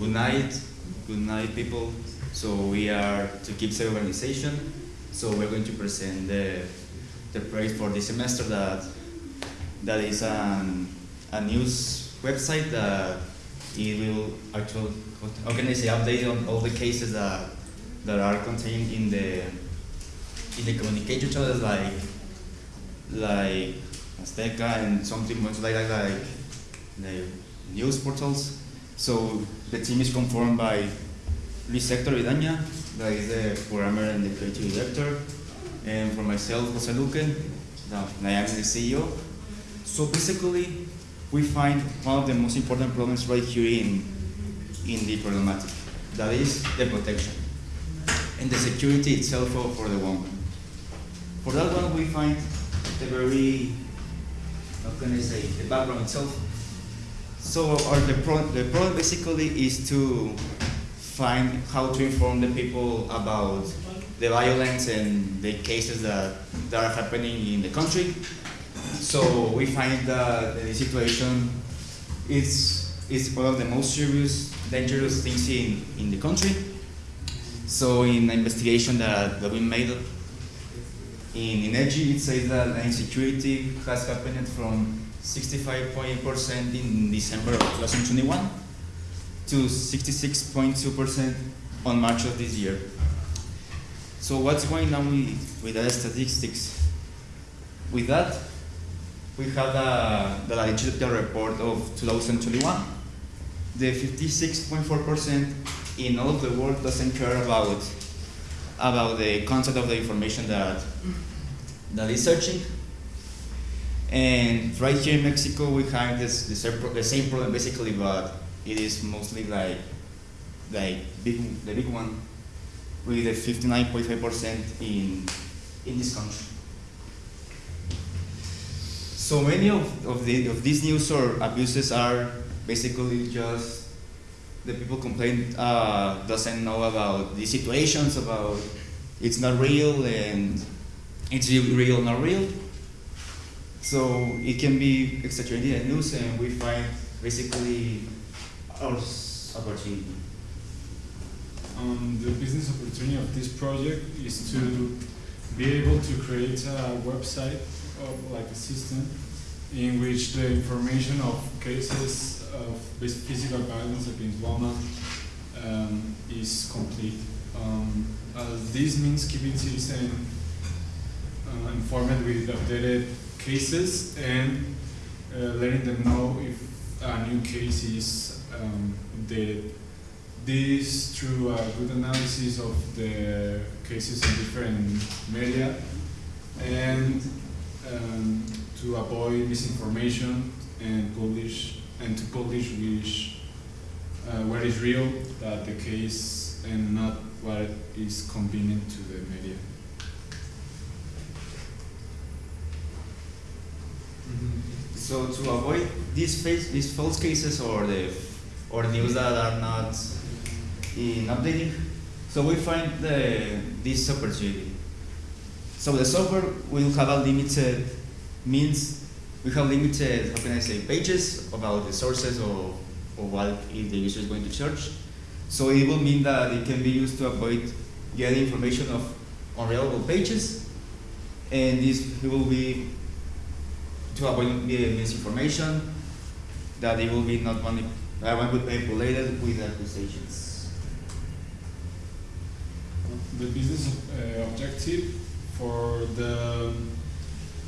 good night, good night, people. So we are to keep the organization. So we're going to present the the project for this semester that that is an, a news website that it will actually I say update on all the cases that that are contained in the in the communication channels like like Azteca and something much like that like the news portals. So the team is conformed by Luis Hector Vidaña, that is the programmer and the creative director, and for myself, Jose Luque, I am the CEO. So basically, we find one of the most important problems right here in, in the problematic. That is the protection and the security itself for, for the woman. For that one, we find the very, how can I say, the background itself. So our, the, pro the problem basically is to find how to inform the people about the violence and the cases that, that are happening in the country. So we find that the situation is, is one of the most serious, dangerous things in, in the country. So in the investigation that, that we made in INEGI, it says that insecurity has happened from 65.8% in December of 2021 to 66.2% on March of this year. So what's going on with, with the statistics? With that, we have the, the digital report of 2021. The 56.4% in all of the world doesn't care about, about the concept of the information that, that is searching. And right here in Mexico, we have this, this the same problem basically, but it is mostly like, like big, the big one with a 59.5% in, in this country. So many of, of, the, of these news or abuses are basically just the people complain uh, doesn't know about the situations, about it's not real and it's real, not real. So it can be exaggerated and news and we find basically our opportunity. Um, the business opportunity of this project is to be able to create a website of like a system in which the information of cases of physical violence against women um, is complete. Um, uh, this means keeping citizens uh, informed with updated cases and uh, letting them know if a new case is um. This through a good analysis of the cases in different media and um, to avoid misinformation and publish and to publish which uh, what is real that the case and not what is convenient to the media. So to avoid these, face, these false cases or the or news that are not in updating, so we find the, this opportunity. So the software will have a limited means, we have limited, how can I say, pages about the sources or, or what if the user is going to search. So it will mean that it can be used to avoid getting information of unreliable pages, and this will be to avoid misinformation, that it will be not manip manipulated with accusations. The business uh, objective for the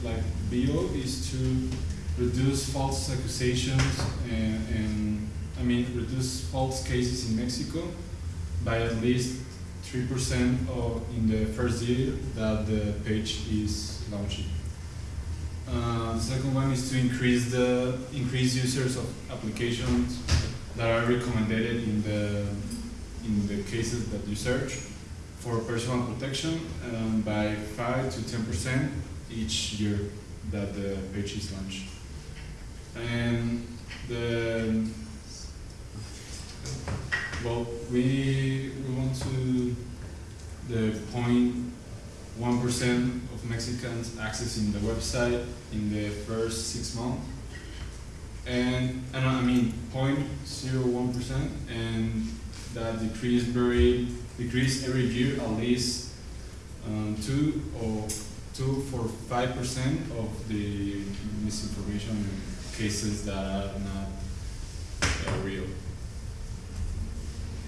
like bio is to reduce false accusations and, and I mean reduce false cases in Mexico by at least three percent in the first year that the page is launched. Uh, the second one is to increase the increase users of applications that are recommended in the in the cases that you search for personal protection um, by five to ten percent each year that the page is launched. And the well, we we want to the point one percent of Mexicans accessing the website in the first six months. and, and I mean 0.01 percent, and that decrease very decrease every year at least um, two or two for five percent of the misinformation cases that are not uh, real.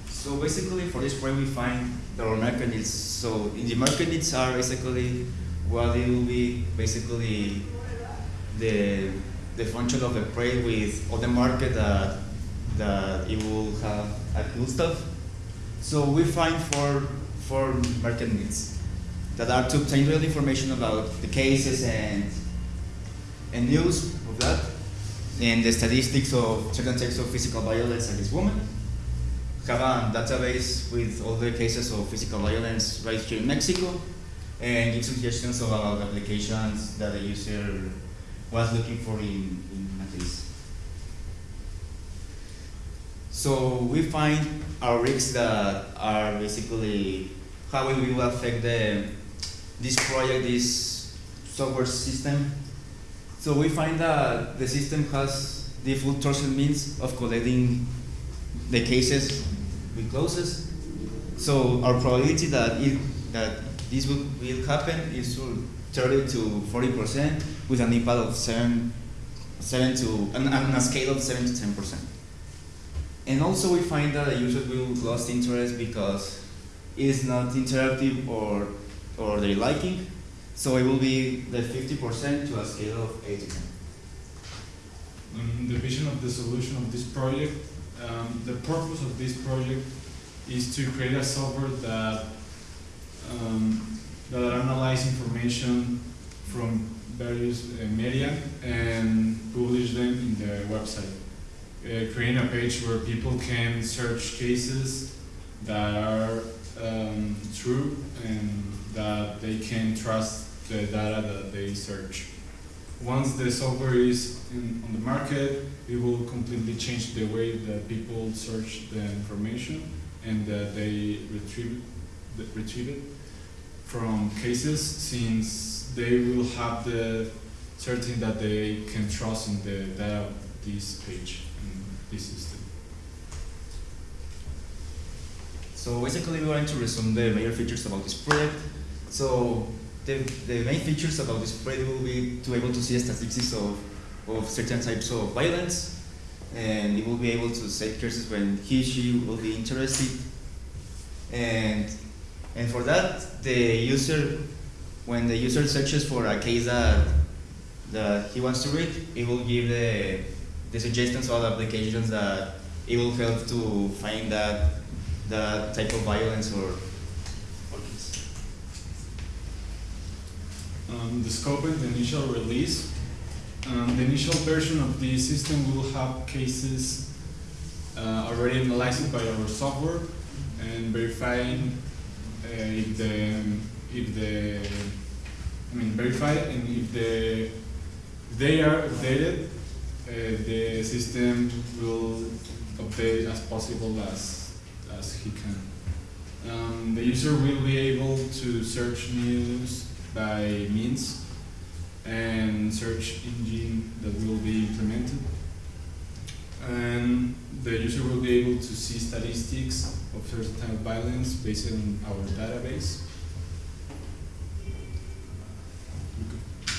So basically, for this project, we find our market needs. So in the market needs are basically what it will be basically the the function of the project with other market that that it will have a cool stuff. So we find four four market needs that are to obtain real information about the cases and and news of that and the statistics of certain types of physical violence against women have a database with all the cases of physical violence right here in Mexico and give suggestions about applications that the user was looking for in, in case. So we find our risks that are basically how it will affect the, this project, this software system. So we find that the system has default trusted means of collecting the cases we closes. So our probability that it, that this will, will happen is 30 to 40 percent with an impact of seven, seven to on, on a scale of seven to 10 percent. And also we find that the user will lose interest because it is not interactive or or they liking. So it will be the 50 percent to a scale of 8 to 10. Um, the vision of the solution of this project, um, the purpose of this project is to create a software that um, that analyze information from various uh, media and publish them in the website. Uh, creating a page where people can search cases that are um, true and that they can trust the data that they search. Once the software is in, on the market, it will completely change the way that people search the information and that they retrieve, retrieve it from cases since they will have the certain that they can trust in the data of this page in this system. So basically we're going to resume the major features about this project. So the, the main features about this project will be to be able to see statistics of, of certain types of violence and it will be able to set cases when he she will be interested and and for that the user when the user searches for a case that that he wants to read it will give the the suggestions of applications that it will help to find that that type of violence or, or. Um, the scope and the initial release. Um, the initial version of the system will have cases uh, already analyzed by our software and verifying if the if the I mean verify and if the if they are updated, uh, the system will update as possible as as he can. Um, the user will be able to search news by means and search engine that will be implemented. And the user will be able to see statistics of certain violence based on our database.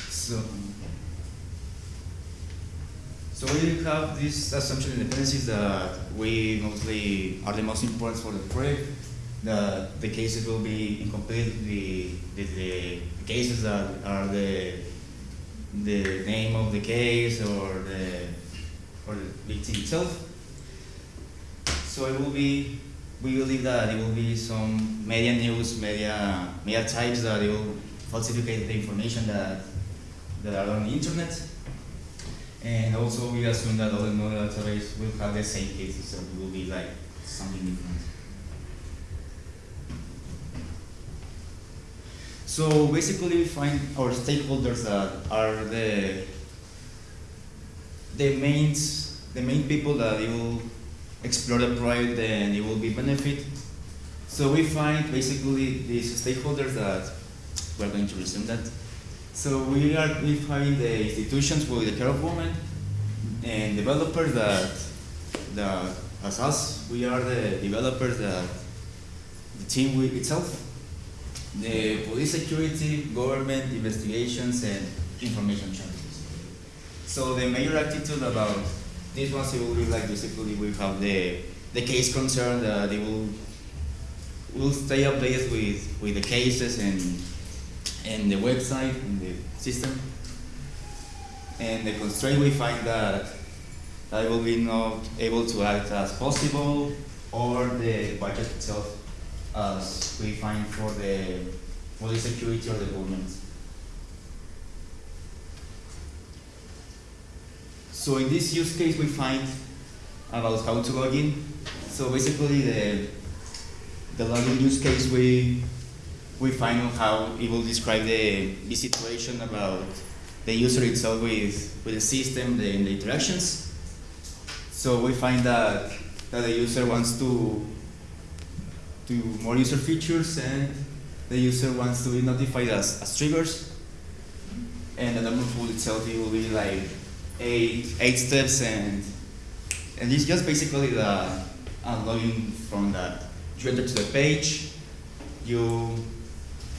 So, so we have this assumption independencies that we mostly are the most important for the project. The, the cases will be incomplete, the, the, the cases that are the, the name of the case or the, or the victim itself. So it will be, we believe that there will be some media news, media, media types that will falsificate the information that, that are on the internet. And also we assume that all the node database will have the same cases, so it will be like something different. So basically we find our stakeholders that are the the main the main people that will explore the project and it will be benefit. So we find basically these stakeholders that we're going to resume that. So we are we find the institutions for the care of women, and developers that that as us we are the developers that the team we, itself the police security government investigations and information challenges so the major attitude about this one it will be like basically we have the the case concern that they will will stay updated with with the cases and and the website and the system and the constraint we find that I will be not able to act as possible or the budget itself as we find for the police security or the government. So in this use case we find about how to log in. So basically the the login use case we we find on how it will describe the, the situation about the user itself with, with the system, the, the interactions. So we find that, that the user wants to do more user features and the user wants to be notified as, as triggers. And the number pool itself it will be like eight eight steps and and it's just basically the uh, unlogging from that. You enter to the page, you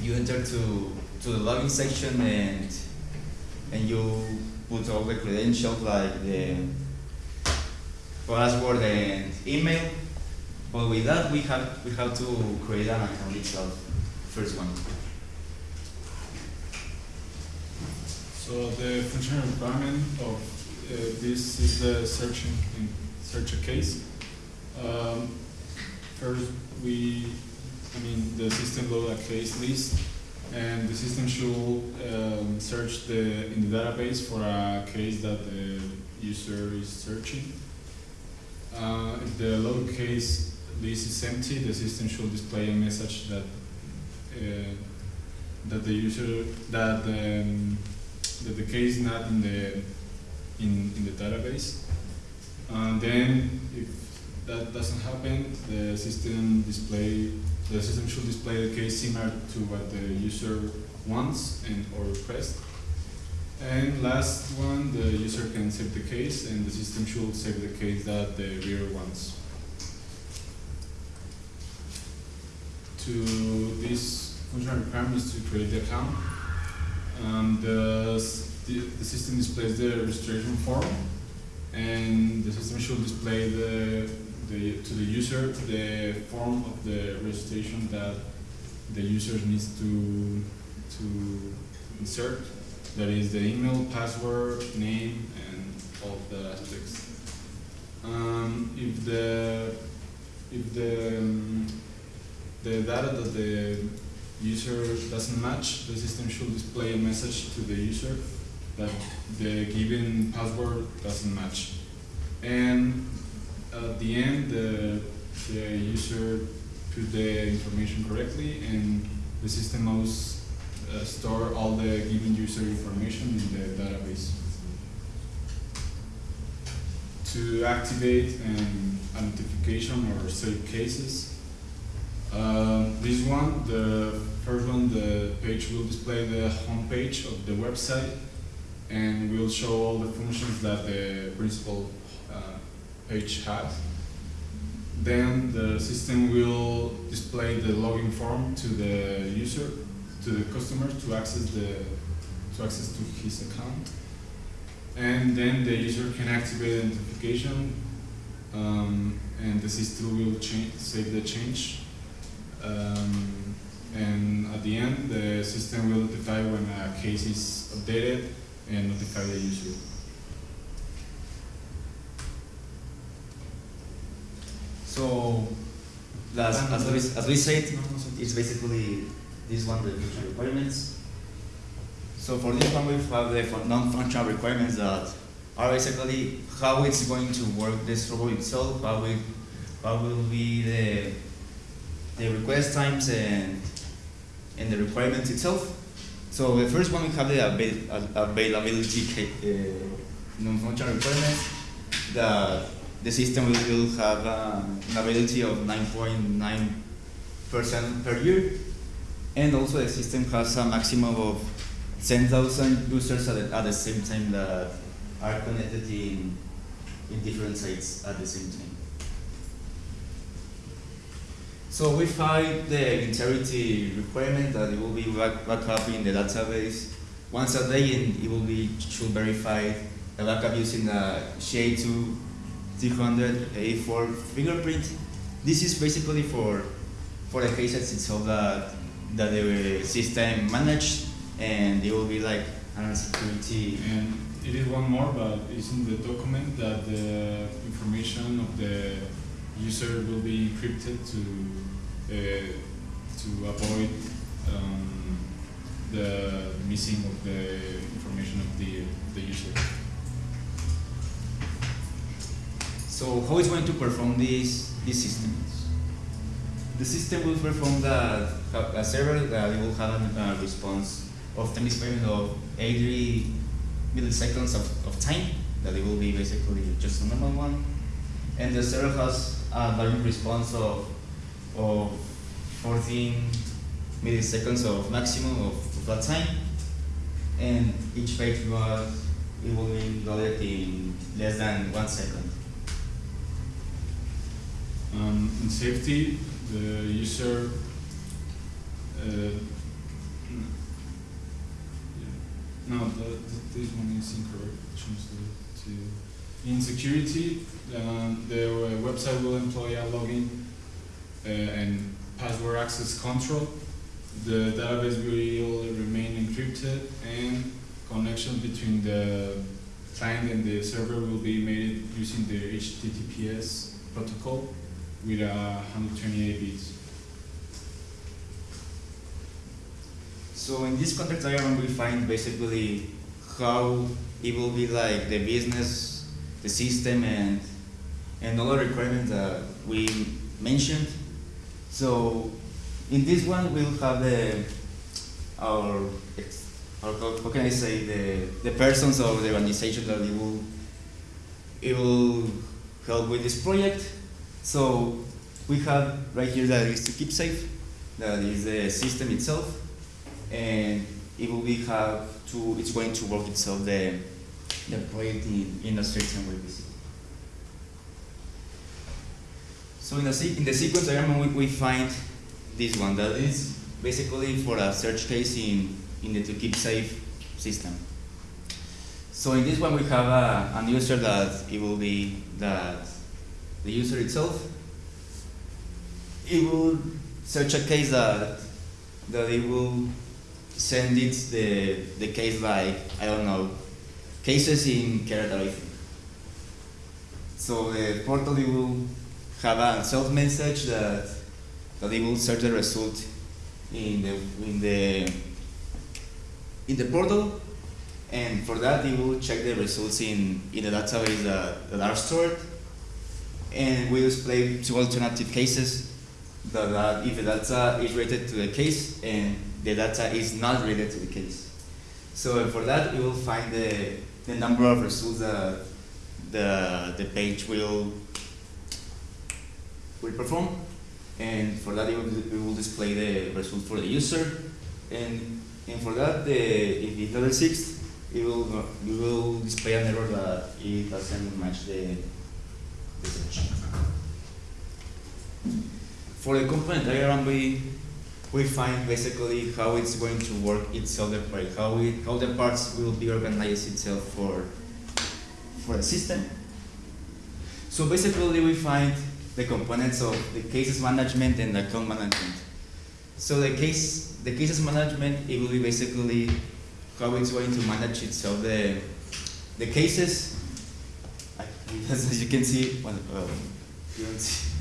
you enter to to the login section and and you put all the credentials like the password and email. But with that, we have we have to create an account itself. First one. So the functional requirement of uh, this is the searching in search a case. Um, first, we, I mean, the system load a case list, and the system should um, search the in the database for a case that the user is searching. Uh, if the load case list is empty, the system should display a message that uh, that the user that um, that the case is not in the in, in the database. And then if that doesn't happen, the system display the system should display the case similar to what the user wants and or request. And last one, the user can save the case and the system should save the case that the reader wants. To this functional requirement is to create the account. Um, the, the, system displays the registration form and the system should display the, the, to the user the form of the registration that the user needs to, to insert. That is the email, password, name, and all the aspects. Um, if the, if the, um, the data that the user doesn't match, the system should display a message to the user that the given password doesn't match. And at the end, the, the user put the information correctly and the system must uh, store all the given user information in the database. To activate um, a notification or save cases, um, this one, the first one, the page will display the home page of the website and will show all the functions that the principal uh, page has. Then the system will display the login form to the user, to the customer to access the to access to his account. And then the user can activate the notification um, and the system will change, save the change um, and at the end, the system will notify when a case is updated and notify the user. So, as, as, we, as we said, it's basically this one the functional requirements. So for this one, we have the non-functional requirements that are basically how it's going to work this robot itself, how it, how will be the the request times and and the requirements itself. So the first one we have the avail- availability uh, requirements that the system will, will have uh, an availability of 9.9 percent per year, and also the system has a maximum of 10,000 users at the, at the same time that are connected in, in different sites at the same time. So we find the integrity requirement that it will be back, back up in the database once a day and it will be should verify the backup using the SHA-2 384 fingerprint. This is basically for for the cases itself that that the system managed and it will be like an security And it is one more, but it's in the document that the information of the user will be encrypted to to avoid um, the missing of the information of the the user. So how is going to perform this this system? The system will perform have a server that will have a uh, response of time displacement of 80 milliseconds of, of time that it will be basically just a normal one. And the server has a value response of, of 14 milliseconds of maximum of, that time. And each page was it will be loaded in less than one second. Um, in safety, the user uh, no, this one is incorrect. Change to in security, um, the website will employ a login and password access control. The database will remain encrypted, and connection between the client and the server will be made using the HTTPS protocol with uh, 128 bits. So in this context diagram, we find basically how it will be like the business, the system, and and all the requirements that we mentioned. So in this one, we'll have the our our how can I say the the persons of the organization that it will it will help with this project. So we have right here that is to keep safe, that is the system itself and it will be have to it's going to work itself the the project in, in a certain way basically. So in the in the sequence diagram we, we find this one that is basically for a search case in in the to keep safe system. So in this one we have a, an user that it will be that the user itself it will search a case that that it will send it the the case like I don't know cases in think. So the portal it will have a self message that that will search the result in the in the in the portal and for that it will check the results in, in the database that, that are stored and we display two alternative cases that, that if the data is related to the case and the data is not related to the case. So for that, we will find the, the number of results that the, the page will, will perform. And for that, it will, it will display the result for the user. And, and for that, the, if level 6, it will, it will display an error that it doesn't match the, the. For the component diagram, we, we find basically how it's going to work itself, the how, it, how the parts will be organized itself for, for the system. So basically we find the components of the cases management and the account management. So the case, the cases management, it will be basically how it's going to manage itself the, the cases. As you can see, well, you don't see.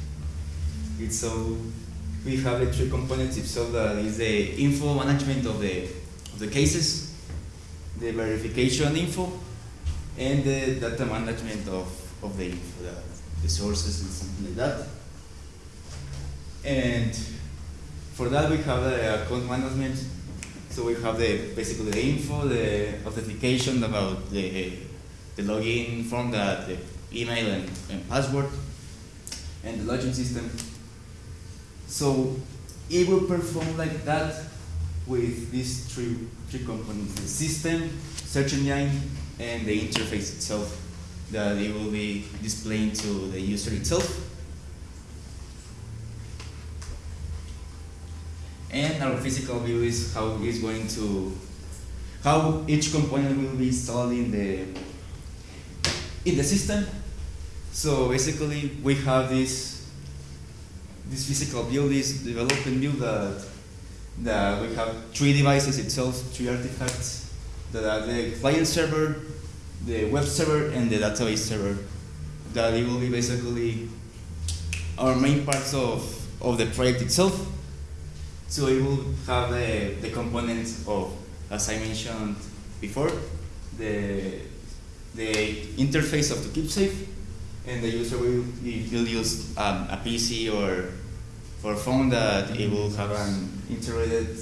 It's so we have the three components itself that is the info management of the of the cases, the verification info, and the data management of, of the info, the, sources and something like that. And for that we have the account management. So we have the basically the info, the authentication about the the login form, that the email and, and password, and the login system. So it will perform like that with these three three components: the system, search engine, and the interface itself that it will be displaying to the user itself. And our physical view is how it's going to, how each component will be installed in the, in the system. So basically, we have this, this physical view, this development view that, that we have three devices itself, three artifacts, that are the client server, the web server, and the database server. That it will be basically our main parts of, of the project itself. So it will have the, the components of, as I mentioned before, the, the interface of the KeepSafe, and the user will, will use um, a PC or, or phone that it will have an integrated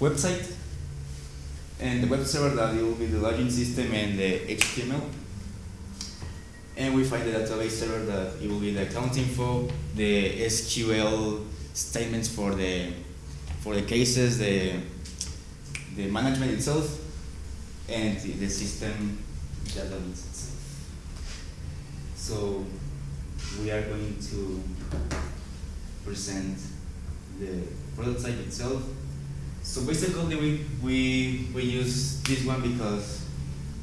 website. And the web server that will be the login system and the HTML. And we find the database server that it will be the account info, the SQL statements for the for the cases, the the management itself, and the, system database itself. So we are going to present the prototype itself. So basically we, we, we use this one because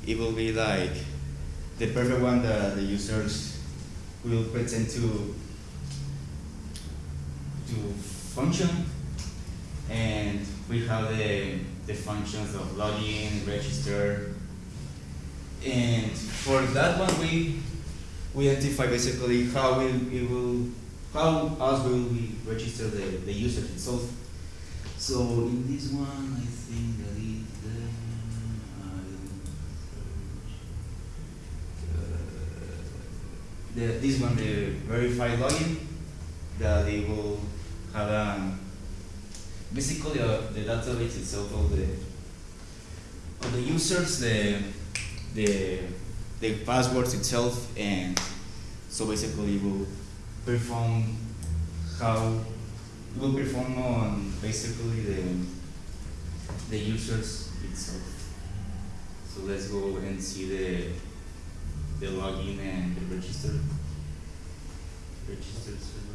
it will be like the perfect one that the users will pretend to to function and we have the, the functions of login, register and for that one we we identify basically how will it will how us will we register the, the user itself. So in this one I think that is the uh, the this one the verified login that they will have um, basically uh, the database itself of the of the users the the the passwords itself and so basically will perform how will perform on basically the the users itself. So let's go and see the the login and the register register server.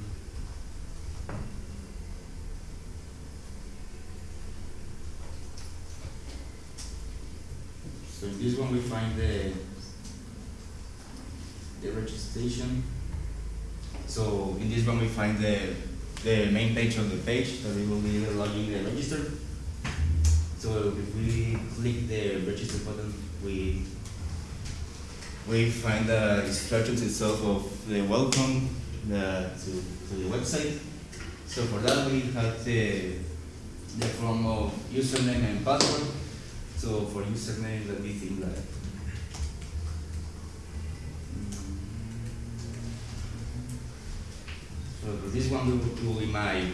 So in this one we find the the registration. So in this one we find the the main page of the page that we will be logging and register. So if we click the register button, we we find the instructions itself of the welcome the, to, to the website. So for that we have the the form of username and password. So for username, let me think that. This one will, will be my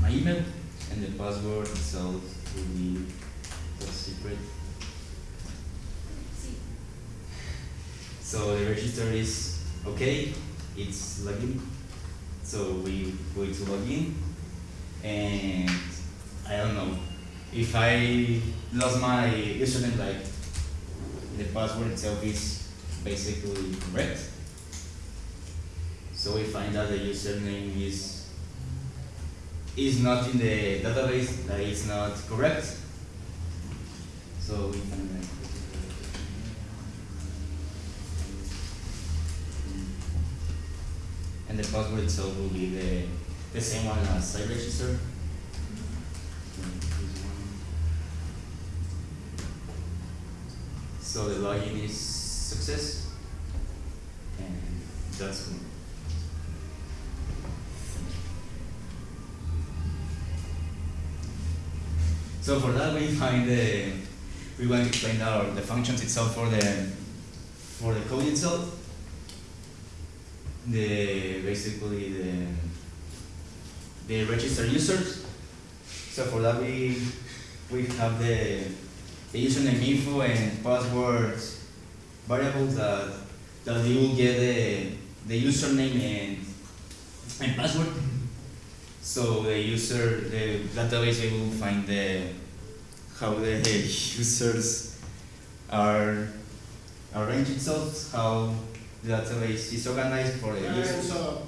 my email and the password itself will be top secret. So the register is okay, it's login. So we go to login and I don't know if I lost my username like the password itself is basically correct. So we find out the username is is not in the database, that is not correct. So we and the password itself will be the the same one as I register. So the login is success, and that's So for that we find the we want to explain our the functions itself for the for the code itself. The basically the the register users. So for that we we have the the username info and password variables that that you will get the the username and and password. So the user the database will find the how the users are our range itself, how the database is organized for the Hands user.